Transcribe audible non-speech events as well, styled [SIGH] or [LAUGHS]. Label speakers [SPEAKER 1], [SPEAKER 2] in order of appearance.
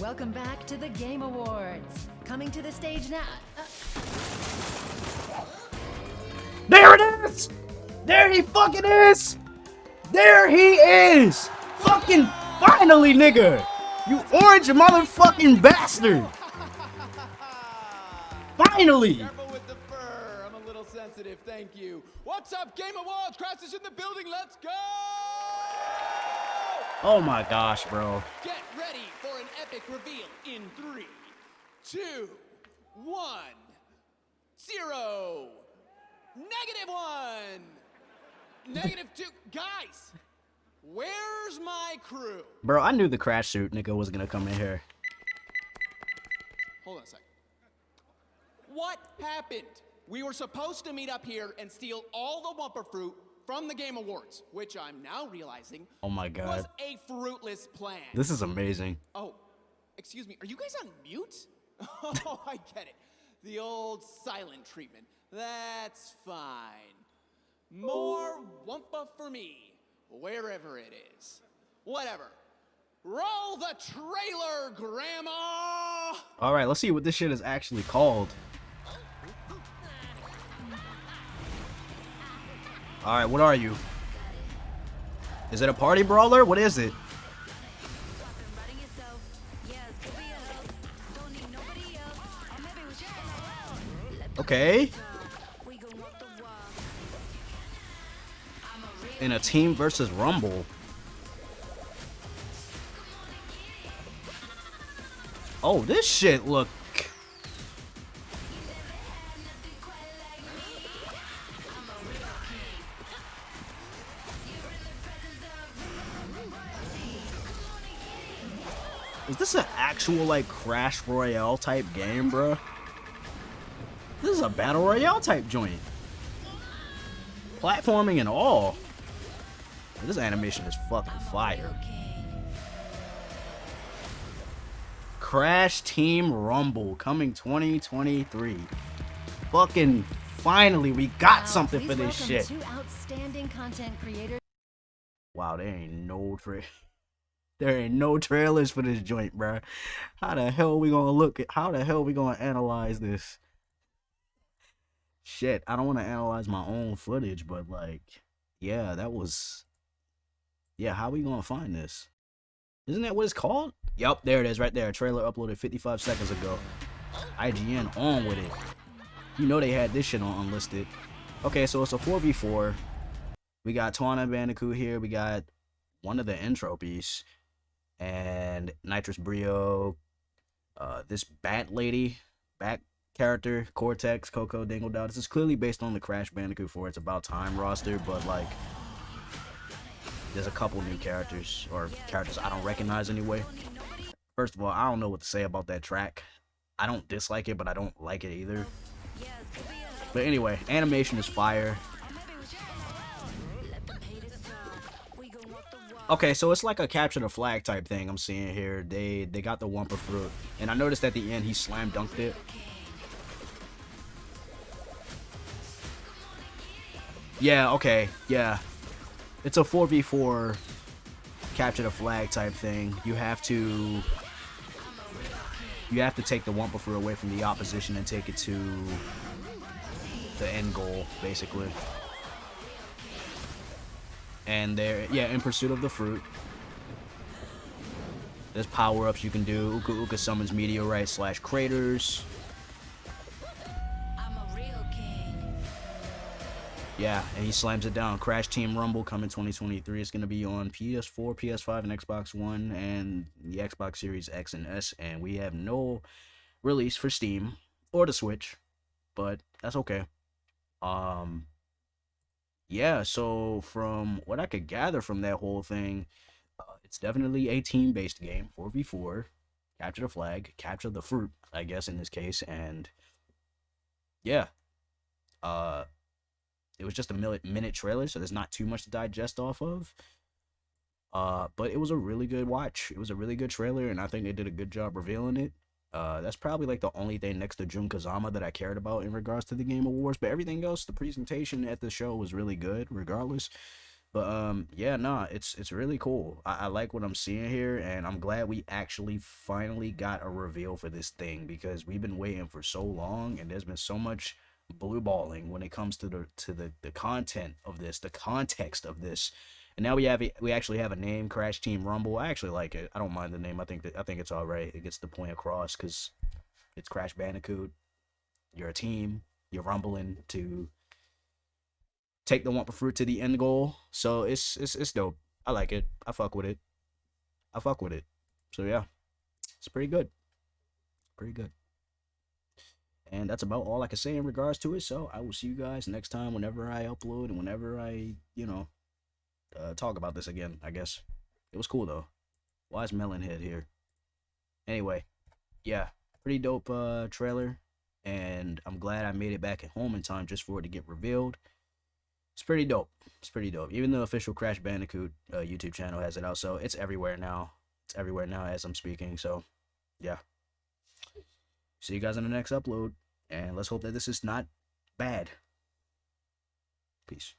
[SPEAKER 1] Welcome back to the Game Awards. Coming to the stage now. Uh,
[SPEAKER 2] There it is! There he fucking is! There he is! Fucking finally, nigga! You orange motherfucking bastard! Finally!
[SPEAKER 3] Careful with the fur. I'm a little sensitive. Thank you. What's up, Game Awards? Crash is in the building. Let's go!
[SPEAKER 2] Oh my gosh, bro.
[SPEAKER 3] Get ready for an epic reveal in three, two, one, zero, negative one, negative two. Guys, where's my crew?
[SPEAKER 2] Bro, I knew the crash suit nigga was gonna come in here.
[SPEAKER 3] Hold on a sec. What happened? We were supposed to meet up here and steal all the Wumpa fruit from the Game Awards, which I'm now realizing
[SPEAKER 2] Oh my God.
[SPEAKER 3] was a fruitless plan.
[SPEAKER 2] This is amazing.
[SPEAKER 3] Oh, excuse me. Are you guys on mute? [LAUGHS] Oh, I get it. The old silent treatment. That's fine. More Wumpa for me, wherever it is. Whatever. Roll the trailer, Grandma!
[SPEAKER 2] Alright, let's see what this shit is actually called. Alright, what are you? Is it a party brawler? What is it? Okay. In a team versus rumble. Oh, this shit look. Is this an actual like Crash Royale type game, bro? This is a battle royale type joint. Platforming and all. This animation is fucking fire. Crash Team Rumble coming 2023. Fucking finally, we got
[SPEAKER 1] now,
[SPEAKER 2] something for this shit.
[SPEAKER 1] Two outstanding content creators.
[SPEAKER 2] Wow, there ain't no tra- [LAUGHS] There ain't no trailers for this joint, bruh. How the hell we gonna look at? How the hell we gonna analyze this? Shit, I don't want to analyze my own footage, but like, yeah, that was. Yeah, how we gonna find this? Isn't that what it's called? Yup, there it is, right there. Trailer uploaded 55 seconds ago. IGN on with it. You know they had this shit on unlisted. Okay, so it's a 4v4. We got Tawna Bandicoot here. We got one of the entropies. And Nitrus Brio. Uh, this Bat Lady. Bat character. Cortex, Coco, Dingodile. This is clearly based on the Crash Bandicoot 4 It's About Time roster. But, like, there's a couple new characters. Or characters I don't recognize anyway. First of all, I don't know what to say about that track. I don't dislike it, but I don't like it either. But anyway, animation is fire. Okay, so it's like a capture the flag type thing I'm seeing here. They they got the Wumpa fruit, and I noticed at the end he slam dunked it. Yeah, okay, yeah. It's a 4v4 capture the flag type thing. You have to you have to take the Wumpa fruit away from the opposition and take it to the end goal, basically. And there, yeah, in pursuit of the fruit. There's power-ups you can do. Uka Uka summons meteorites slash craters. Yeah, and he slams it down. Crash Team Rumble coming 2023. It's gonna be on PS4, PS5, and Xbox One, and the Xbox Series X and S. And we have no release for Steam or the Switch, but that's okay. Um, yeah. So from what I could gather from that whole thing, uh, it's definitely a team-based game, 4v4. Capture the flag, capture the fruit, I guess in this case, and yeah. Uh it was just a minute minute trailer, so there's not too much to digest off of. Uh, but it was a really good watch. It was a really good trailer, and I think they did a good job revealing it. Uh, that's probably like the only thing next to Jun Kazama that I cared about in regards to the Game Awards. But everything else, the presentation at the show was really good, regardless. But um, yeah, nah, it's it's really cool. I, I like what I'm seeing here, and I'm glad we actually finally got a reveal for this thing because we've been waiting for so long, and there's been so much blue balling when it comes to the to the the content of this, the context of this. And now we have it- we actually have a name, Crash Team Rumble. I actually like it. I don't mind the name. I think that I think it's all right. It gets the point across because it's Crash Bandicoot. You're a team. You're rumbling to take the Wumpa Fruit to the end goal. So it's it's it's dope. I like it. I fuck with it. I fuck with it. So yeah, it's pretty good. Pretty good. And that's about all I can say in regards to it. So I will see you guys next time whenever I upload and whenever I, you know, uh, talk about this again, I guess. It was cool though. Why is Melonhead here? Anyway, yeah, pretty dope uh trailer. And I'm glad I made it back at home in time just for it to get revealed. It's pretty dope. It's pretty dope. Even the official Crash Bandicoot uh, YouTube channel has it out, so it's everywhere now. It's everywhere now as I'm speaking. So, yeah. See you guys in the next upload, and let's hope that this is not bad. Peace.